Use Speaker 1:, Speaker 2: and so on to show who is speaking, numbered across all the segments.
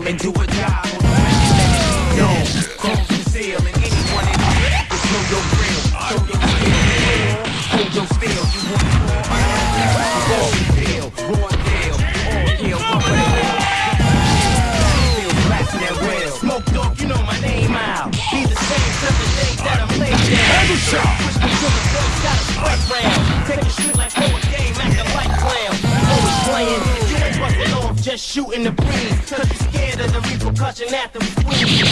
Speaker 1: feel and do a job real. Smoke you know my name out. Be the same just shooting the breeze. Cause you scared of the repercussion after we squeeze.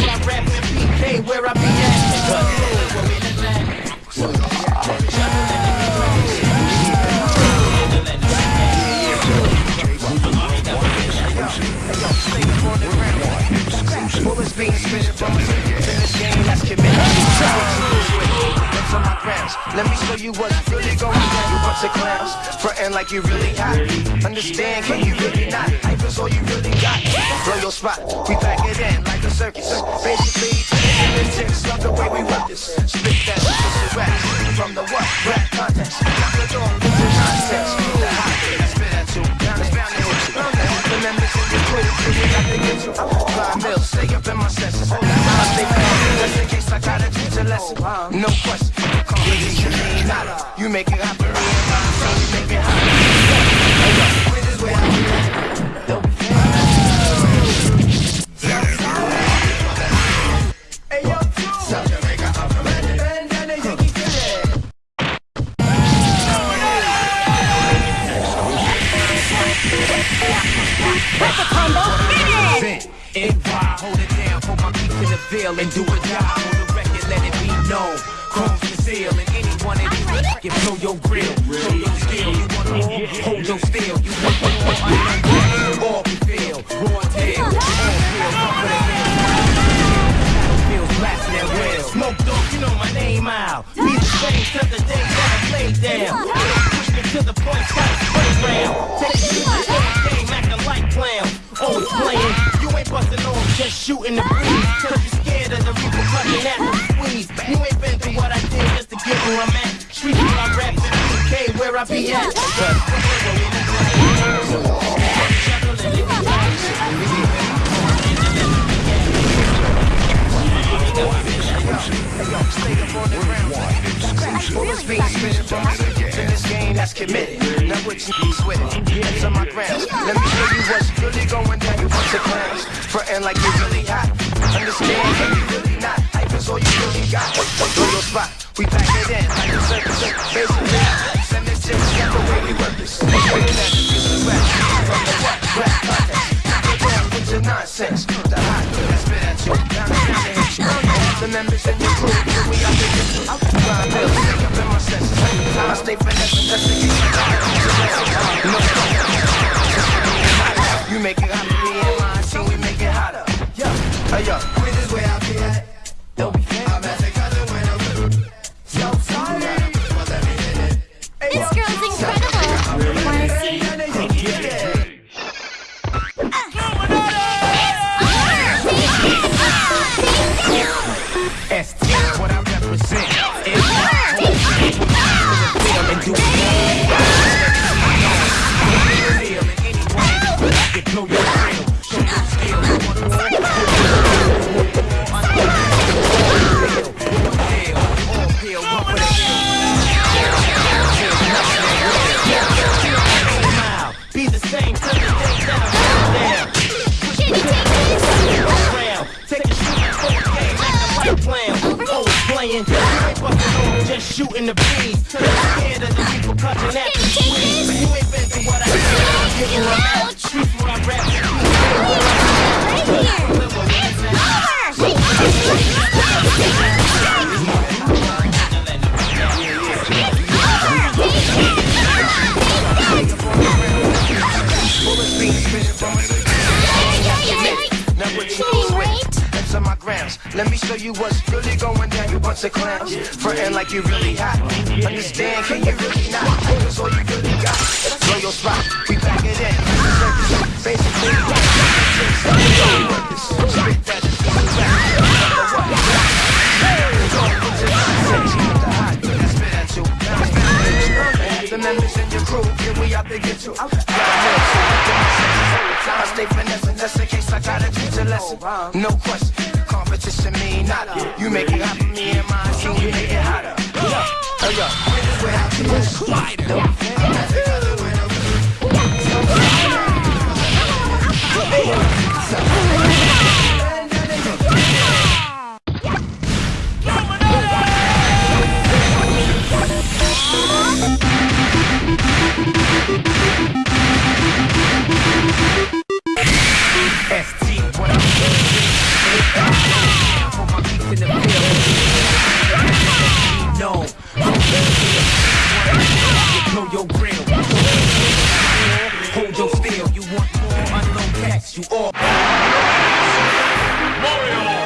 Speaker 1: Where I rap and PK, where I be at. What's really. You bunch of clowns, frontin' like you really hot. Understand? Can you really not? Hype is all you really got. Blow your spot. We pack it in like a circus. Basically, tips of the way we work this. Spit that shit rap from the what? Rap contest. Knock the door the nonsense. The hot that's spit at you. Down is bound to hit you. The members in your crew, you got to get you. Five mil, stay up in my senses. That stay calm. Just in case I gotta teach a lesson. No question. You make it for son, you make it hold it down, put my beat in the and do a job on the record, let it be known. Conceal and anyone in here can blow your grill, show your skill. You want more? Hold your steel. You want more? Underground, all we feel, raw deal, all feel, come for the hill. Feels blasting that real. Smoke dog, you know my name out. Be the same till the day that I lay down. Push me to the point, got a spray round. Take it to the game, acting like clown. Always playing, you busting on, just shooting the breeze. Cause you scared of the repercussion after the squeeze. You ain't been through what I did just to get where I'm at. Street where I rap PK, where I be at. In. Let me show you what's really going down. You bunch of clowns, frontin' like you really hot. Understand? Can you really not? Hype is all you really got. Blow your spot. We pack it in like a circus. Basically, send this shit that's the way we work this. Spitting at the music from the what? Rap contest. Get down with your nonsense. The hot that's spit at you. Down. The members in your crew, here we out to get you. Grind bills, stay up in my senses. I stay just in case I 哎呀！Let me show you what's really going down, you bunch of clowns. Frontin' like you really hot. Understand, can you really not? That's all you really got. Blow your spot, we back it in. Basically, Spit that is coming back. The members in your crew, yeah, we out to get you. I stay finessing just in case I gotta teach a lesson. No question competition mean nada. You make it happen, me and mine, so we make it you all.
Speaker 2: Mario!